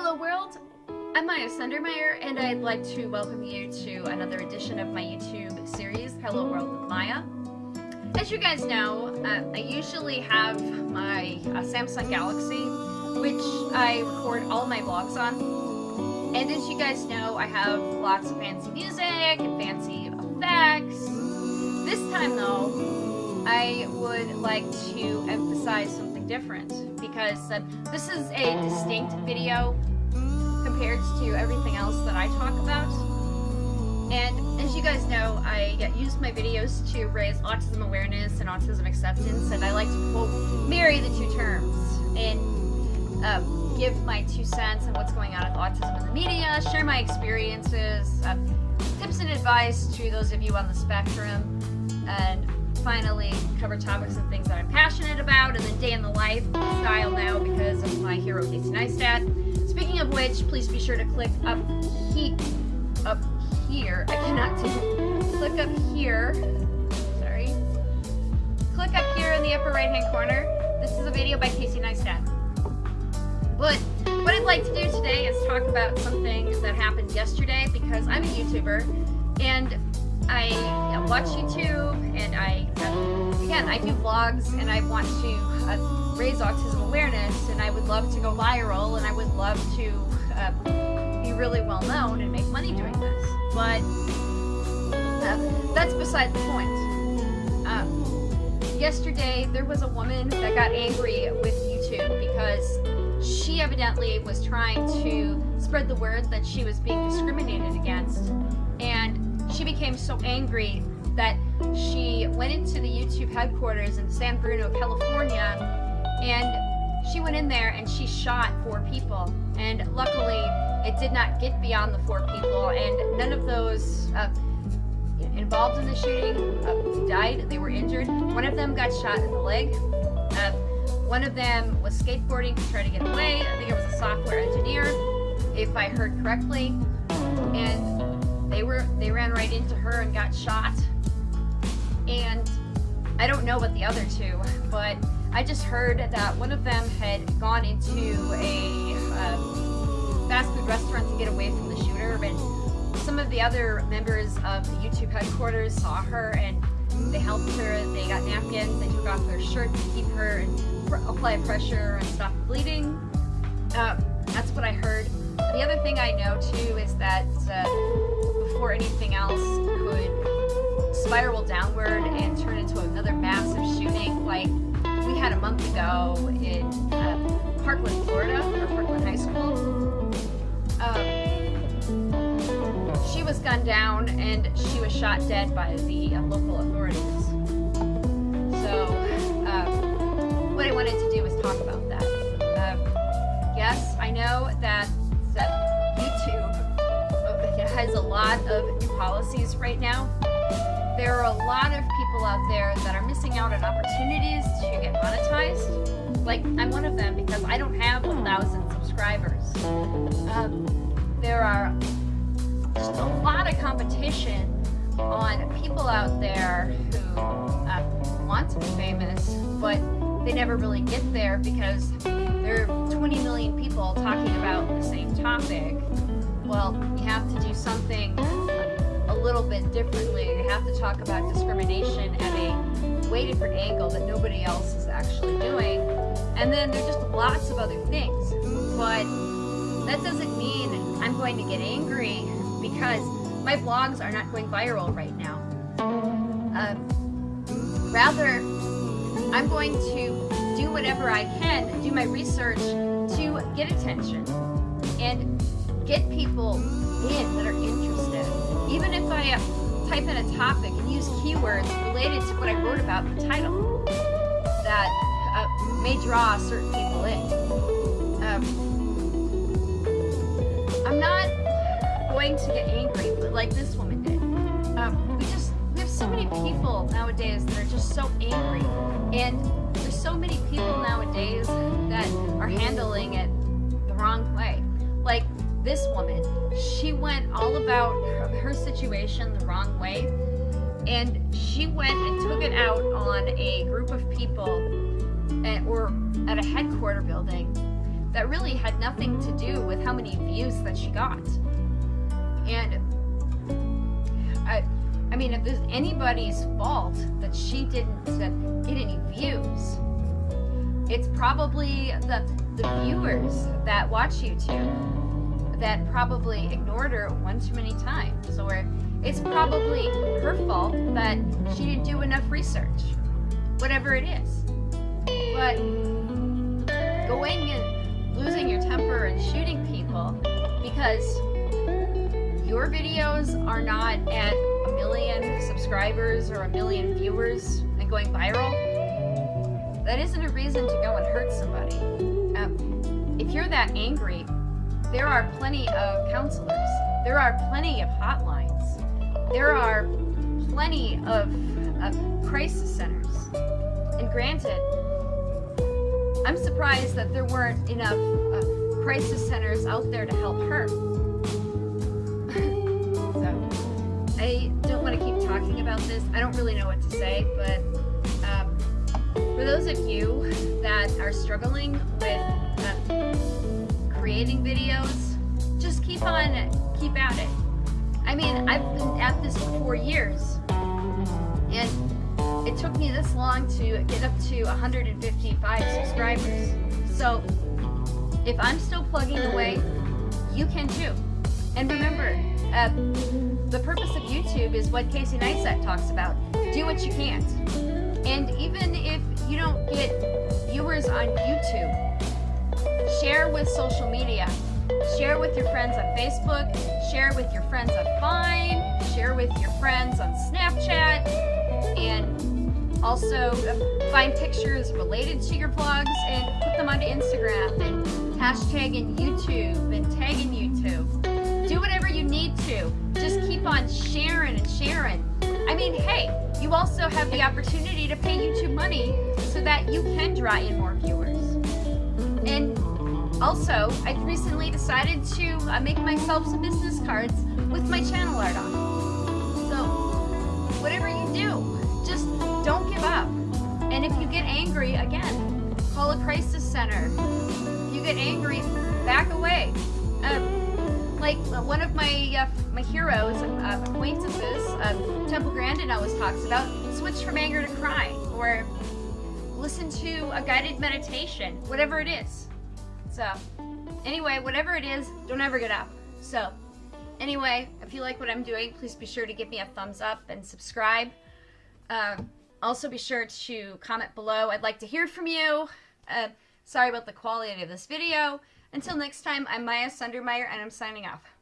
Hello world, I'm Maya Sundermeyer and I'd like to welcome you to another edition of my YouTube series, Hello World with Maya. As you guys know, uh, I usually have my uh, Samsung Galaxy, which I record all my vlogs on. And as you guys know, I have lots of fancy music and fancy effects. This time though, I would like to emphasize something different because uh, this is a distinct video compared to everything else that I talk about. And as you guys know, I use my videos to raise autism awareness and autism acceptance, and I like to, quote, marry the two terms and uh, give my two cents on what's going on with autism in the media, share my experiences, uh, tips and advice to those of you on the spectrum, and finally cover topics and things that I'm passionate about, and then day in the life style now because of my hero Casey Neistat. Speaking of which, please be sure to click up he up here. I cannot click up here. Sorry. Click up here in the upper right hand corner. This is a video by Casey Neistat. But what I'd like to do today is talk about something that happened yesterday because I'm a YouTuber and I watch YouTube and I, again, I do vlogs and I want to uh, raise autism awareness and I would love to go viral and I would love to uh, be really well known and make money doing this. But uh, that's beside the point. Um, yesterday, there was a woman that got angry with YouTube because she evidently was trying to spread the word that she was being discriminated against and she became so angry that she went into the YouTube headquarters in San Bruno, California, and she went in there and she shot four people. And luckily, it did not get beyond the four people, and none of those uh, involved in the shooting uh, died. They were injured. One of them got shot in the leg. Uh, one of them was skateboarding to try to get away. I think it was a software engineer, if I heard correctly. And they were they ran right into her and got shot. And I don't know about the other two, but I just heard that one of them had gone into a fast food restaurant to get away from the shooter, and some of the other members of the YouTube headquarters saw her and they helped her. They got napkins, they took off their shirt to keep her and apply pressure and stop bleeding. Uh, that's what I heard. The other thing I know too is that uh, before anything else could spiral downward and turn into another massive shooting like had a month ago in uh, Parkland, Florida, or Parkland High School. Um, she was gunned down and she was shot dead by the uh, local authorities. So, uh, what I wanted to do was talk about that. Uh, yes, I know that, that YouTube has a lot of new policies right now. There are a lot of people out there that are missing out on opportunities to get monetized. Like, I'm one of them because I don't have a 1,000 subscribers. Um, there are just a lot of competition on people out there who uh, want to be famous, but they never really get there because there are 20 million people talking about the same topic well, you have to do something little bit differently. You have to talk about discrimination at a way different angle that nobody else is actually doing. And then there's just lots of other things. But that doesn't mean I'm going to get angry because my vlogs are not going viral right now. Um, rather, I'm going to do whatever I can, do my research to get attention. And get people in that are interested. Even if I uh, type in a topic and use keywords related to what I wrote about the title that uh, may draw certain people in. Um, I'm not going to get angry like this woman did. Um, we just, we have so many people nowadays that are just so angry. And there's so many people nowadays that are handling it the wrong way. Like, this woman, she went all about her, situation the wrong way. And she went and took it out on a group of people at, or at a headquarter building that really had nothing to do with how many views that she got. And I, I mean, if there's anybody's fault that she didn't get any views, it's probably the the viewers that watch YouTube that probably ignored her one too many times, or it's probably her fault that she didn't do enough research, whatever it is. But going and losing your temper and shooting people because your videos are not at a million subscribers or a million viewers and going viral, that isn't a reason to go and hurt somebody. Um, if you're that angry, there are plenty of counselors. There are plenty of hotlines. There are plenty of, of crisis centers. And granted, I'm surprised that there weren't enough uh, crisis centers out there to help her. so, I don't want to keep talking about this. I don't really know what to say, but um, for those of you that are struggling with uh, creating videos, just keep on, keep at it. I mean, I've been at this for four years, and it took me this long to get up to 155 subscribers. So if I'm still plugging away, you can too. And remember, uh, the purpose of YouTube is what Casey Neistat talks about. Do what you can't. And even if you don't get viewers on YouTube, share with social media. Share with your friends on Facebook, share with your friends on Vine, share with your friends on Snapchat, and also uh, find pictures related to your vlogs and put them onto Instagram and hashtag in YouTube and tag in YouTube. Do whatever you need to. Just keep on sharing and sharing. I mean, hey, you also have the opportunity to pay YouTube money so that you can draw in more viewers. Also, I recently decided to uh, make myself some business cards with my channel art on. So, whatever you do, just don't give up. And if you get angry, again, call a crisis center. If you get angry, back away. Uh, like uh, one of my uh, my heroes, uh, acquaintances, uh, Temple Grandin always talks about, switch from anger to cry, or listen to a guided meditation, whatever it is. So, anyway, whatever it is, don't ever get up. So, anyway, if you like what I'm doing, please be sure to give me a thumbs up and subscribe. Uh, also, be sure to comment below. I'd like to hear from you. Uh, sorry about the quality of this video. Until next time, I'm Maya Sundermeyer, and I'm signing off.